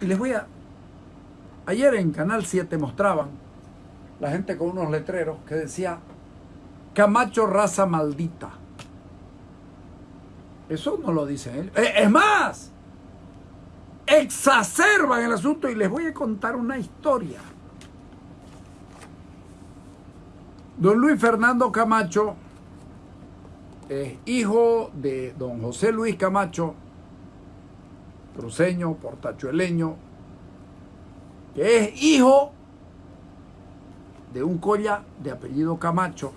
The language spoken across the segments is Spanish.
Y les voy a... Ayer en Canal 7 mostraban la gente con unos letreros que decía Camacho raza maldita. Eso no lo dicen ellos. Eh, Es más, exacerban el asunto y les voy a contar una historia. Don Luis Fernando Camacho es hijo de don José Luis Camacho, cruceño, portachueleño, que es hijo de un colla de apellido Camacho.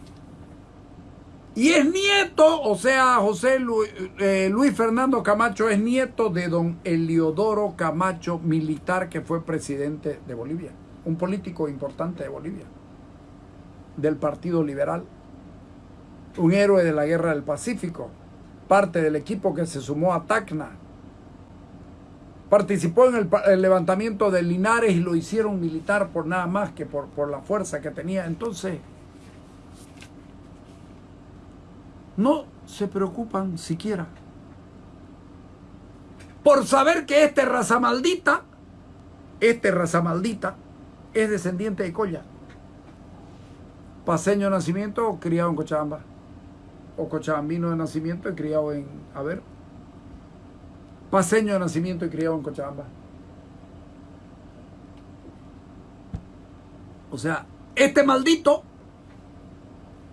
Y es nieto, o sea, José Luis, eh, Luis Fernando Camacho es nieto de don Eliodoro Camacho, militar que fue presidente de Bolivia, un político importante de Bolivia, del Partido Liberal, un héroe de la Guerra del Pacífico, parte del equipo que se sumó a Tacna, participó en el, levantamiento de Linares y lo hicieron militar por nada más que por, la fuerza que tenía. Entonces, no se preocupan siquiera por saber que este raza maldita, este raza maldita, es descendiente de Colla. Paseño de nacimiento criado en Cochabamba. O cochabambino de nacimiento criado en, a ver, paseño de nacimiento y criado en Cochabamba. O sea, este maldito,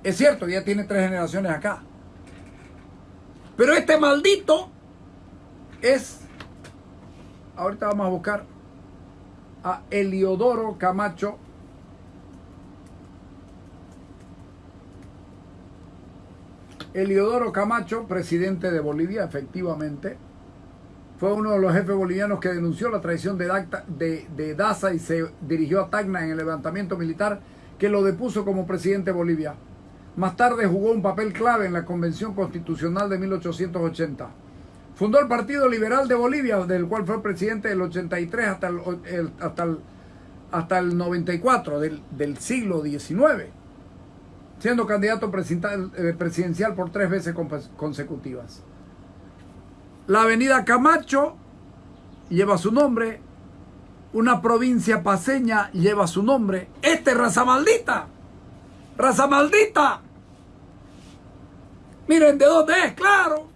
es cierto ya tiene tres generaciones acá, pero este maldito es, ahorita vamos a buscar a Eliodoro Camacho. Eliodoro Camacho, presidente de Bolivia, efectivamente, fue uno de los jefes bolivianos que denunció la traición de, de, Daza y se dirigió a Tacna en el levantamiento militar que lo depuso como presidente de Bolivia. Más tarde jugó un papel clave en la Convención Constitucional de 1880. Fundó el Partido Liberal de Bolivia, del cual fue presidente del 83 hasta el, el hasta el, hasta el 94 del, del siglo XIX, siendo candidato presidencial por tres veces consecutivas. La avenida Camacho lleva su nombre. Una provincia paseña lleva su nombre. Este es raza maldita. Raza maldita. Miren de dónde es, claro.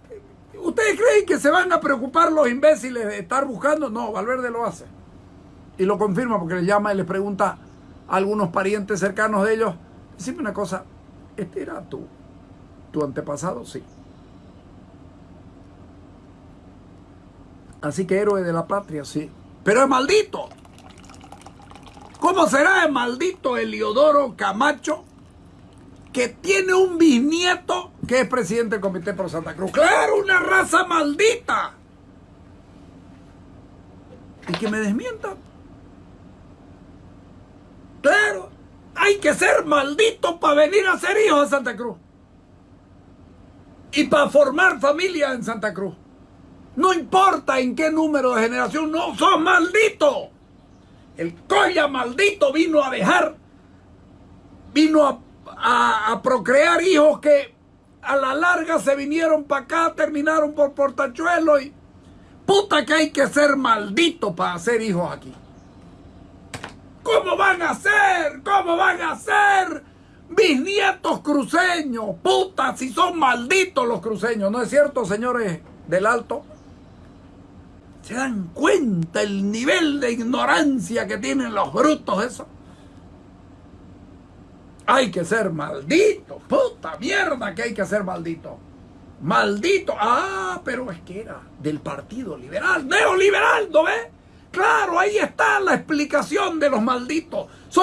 ¿Ustedes creen que se van a preocupar los imbéciles de estar buscando? No, Valverde lo hace. Y lo confirma porque le llama y le pregunta a algunos parientes cercanos de ellos. Decime una cosa, ¿este era? ¿Tu antepasado? Sí. Así que héroe de la patria, sí. Pero es maldito. ¿Cómo será el maldito Eliodoro Camacho que tiene un bisnieto que es presidente del Comité Pro Santa Cruz? ¡Claro, una raza maldita! Y que me desmientan. Claro, hay que ser maldito para venir a ser hijo de Santa Cruz. Y para formar familia en Santa Cruz. No importa en qué número de generación, no, sos maldito. El colla maldito vino a dejar, vino a, procrear hijos que a la larga se vinieron para acá, terminaron por portachuelo y puta que hay que ser maldito para hacer hijos aquí. ¿Cómo van a ser? ¿Cómo van a ser? Bisnietos cruceños, puta, si son malditos los cruceños, ¿no es cierto, señores del Alto? ¿Se dan cuenta el nivel de ignorancia que tienen los brutos esos? Hay que ser maldito, puta mierda que hay que ser maldito. Maldito, ah, pero es que era del Partido Liberal, neoliberal, ¿no ves? Claro, ahí está la explicación de los malditos. Son